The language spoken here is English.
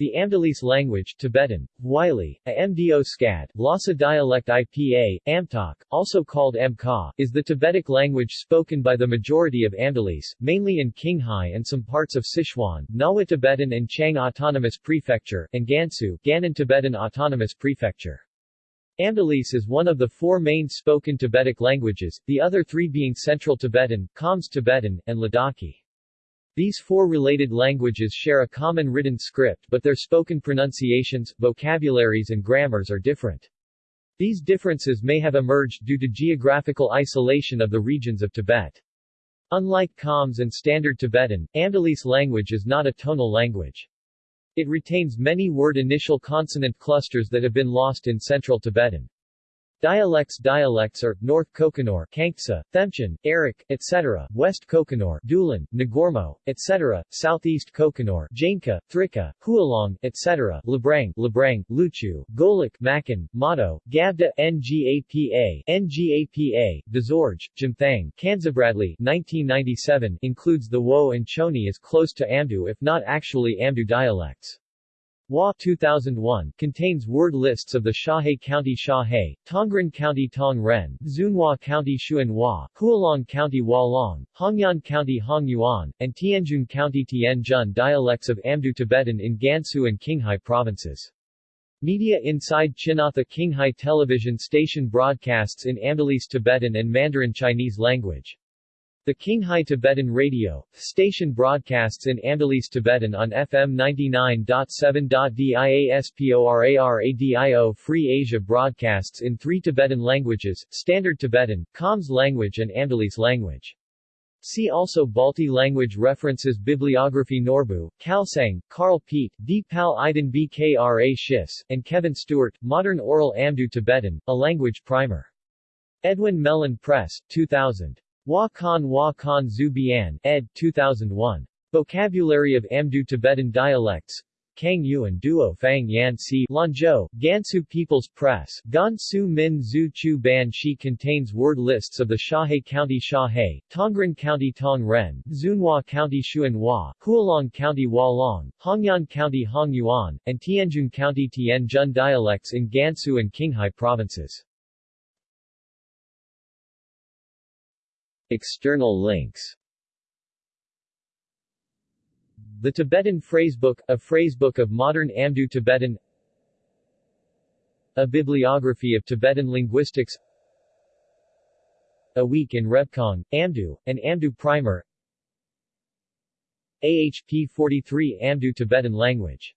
The Amdalese language Tibetan, Wylie, a Mdo Skad, Lhasa dialect IPA, Amtok, also called Mka, is the Tibetic language spoken by the majority of Amdalese, mainly in Qinghai and some parts of Sichuan, Ngawa Tibetan and Qiang Autonomous Prefecture, and Gansu, Gannan Tibetan Autonomous Prefecture. Amdalese is one of the four main spoken Tibetic languages, the other three being Central Tibetan, Khams Tibetan, and Ladakhi. These four related languages share a common written script but their spoken pronunciations, vocabularies and grammars are different. These differences may have emerged due to geographical isolation of the regions of Tibet. Unlike Khams and Standard Tibetan, Amdalese language is not a tonal language. It retains many word initial consonant clusters that have been lost in Central Tibetan. Dialects Dialects are, North Kokonor Kangtsa, Themchin, Arak, etc., West Kokonor Dulan, Nagormo, etc., Southeast Kokonor Jainca, Thrika, Hualong, etc., Labrang, Labrang, Luchu, Golok Makan, Mato, Gabda, Ngapa, Ngapa, Dzorge, Jimthang, Kanzabradley 1997 includes the Wo and Choni as close to Amdo if not actually Amdo dialects. WA 2001 contains word lists of the Xiahe County Xiahe, Tongren County Tong Ren, Xunhua County Xunhua, Hualong County Hualong, Hongyuan County Hongyuan, and Tianjun County Tianjun dialects of Amdo Tibetan in Gansu and Qinghai provinces. Media inside Chinatha Qinghai television station broadcasts in Amdalese Tibetan and Mandarin Chinese language. The Qinghai Tibetan Radio station broadcasts in Amdalese Tibetan on FM 99.7.diasporaradio Free Asia broadcasts in three Tibetan languages, Standard Tibetan, Khams language and Amdalese language. See also Balti language references Bibliography Norbu, Kalsang, Karl Peet, Deepal Iden Bkra Schiss, and Kevin Stuart, Modern Oral Amdo Tibetan, a language primer. Edwin Mellen Press, 2000. Wa Khan Wa Khan Zu ed. 2001. Vocabulary of Amdo Tibetan Dialects. Kang Yuan Duo Fang Yan Si Lanzhou, Gansu People's Press, Gansu Min Zhu Chu Ban Shi contains word lists of the Xiahe County Xiahe, Tongren County Tong Ren, Xunhua County Xunhua, Hualong County Hualong, Hongyuan County Hongyuan, and Tianjun County Tianjun dialects in Gansu and Qinghai provinces. External links. The Tibetan Phrasebook, a phrasebook of modern Amdo Tibetan. A bibliography of Tibetan linguistics. A Week in Rebkong, Amdo, an Amdo primer. AHP 43 Amdo Tibetan language